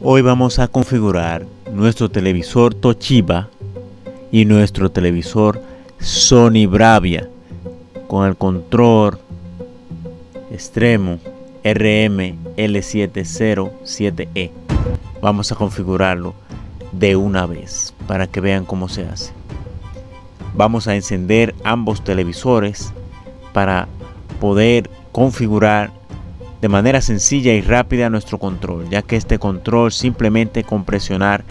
Hoy vamos a configurar nuestro televisor Toshiba y nuestro televisor Sony Bravia con el control extremo RM L707E. Vamos a configurarlo de una vez para que vean cómo se hace. Vamos a encender ambos televisores para poder configurar de manera sencilla y rápida nuestro control, ya que este control simplemente con presionar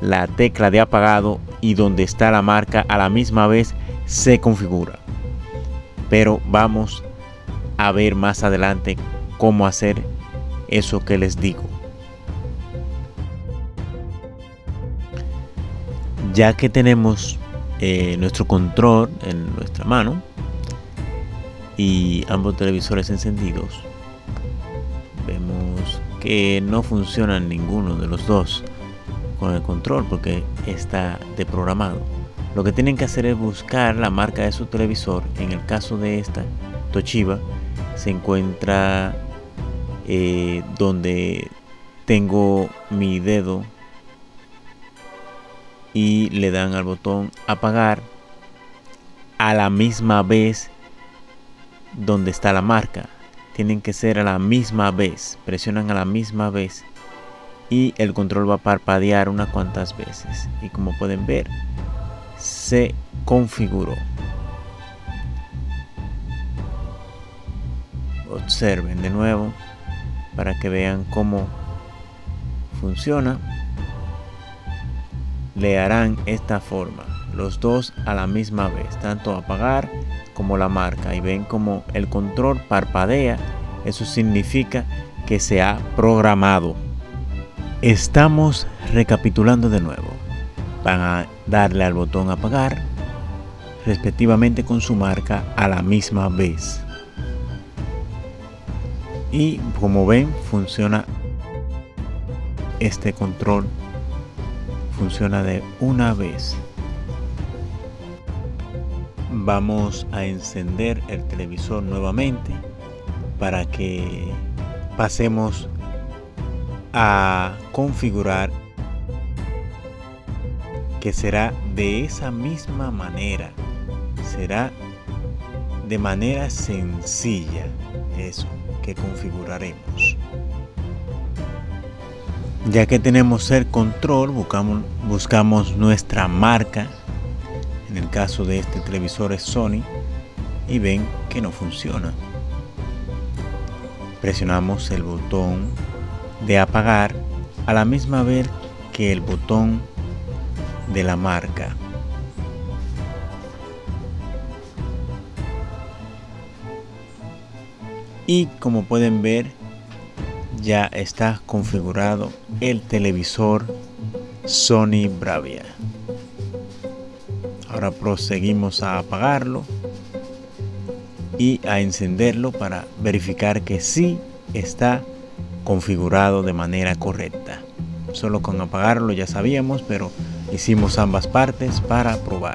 la tecla de apagado y donde está la marca a la misma vez se configura. Pero vamos a ver más adelante cómo hacer eso que les digo. Ya que tenemos eh, nuestro control en nuestra mano y ambos televisores encendidos, no funcionan ninguno de los dos con el control porque está deprogramado. Lo que tienen que hacer es buscar la marca de su televisor. En el caso de esta Toshiba se encuentra eh, donde tengo mi dedo y le dan al botón apagar a la misma vez donde está la marca tienen que ser a la misma vez. Presionan a la misma vez y el control va a parpadear unas cuantas veces. Y como pueden ver, se configuró. Observen de nuevo para que vean cómo funciona. Le harán esta forma, los dos a la misma vez, tanto apagar como la marca y ven como el control parpadea, eso significa que se ha programado. Estamos recapitulando de nuevo. Van a darle al botón apagar respectivamente con su marca a la misma vez. Y como ven funciona este control funciona de una vez vamos a encender el televisor nuevamente para que pasemos a configurar que será de esa misma manera. Será de manera sencilla. Eso que configuraremos. Ya que tenemos el control buscamos, buscamos nuestra marca en el caso de este televisor es Sony y ven que no funciona. Presionamos el botón de apagar a la misma vez que el botón de la marca. Y como pueden ver ya está configurado el televisor Sony Bravia Ahora proseguimos a apagarlo y a encenderlo para verificar que sí está configurado de manera correcta. Solo con apagarlo ya sabíamos, pero hicimos ambas partes para probar.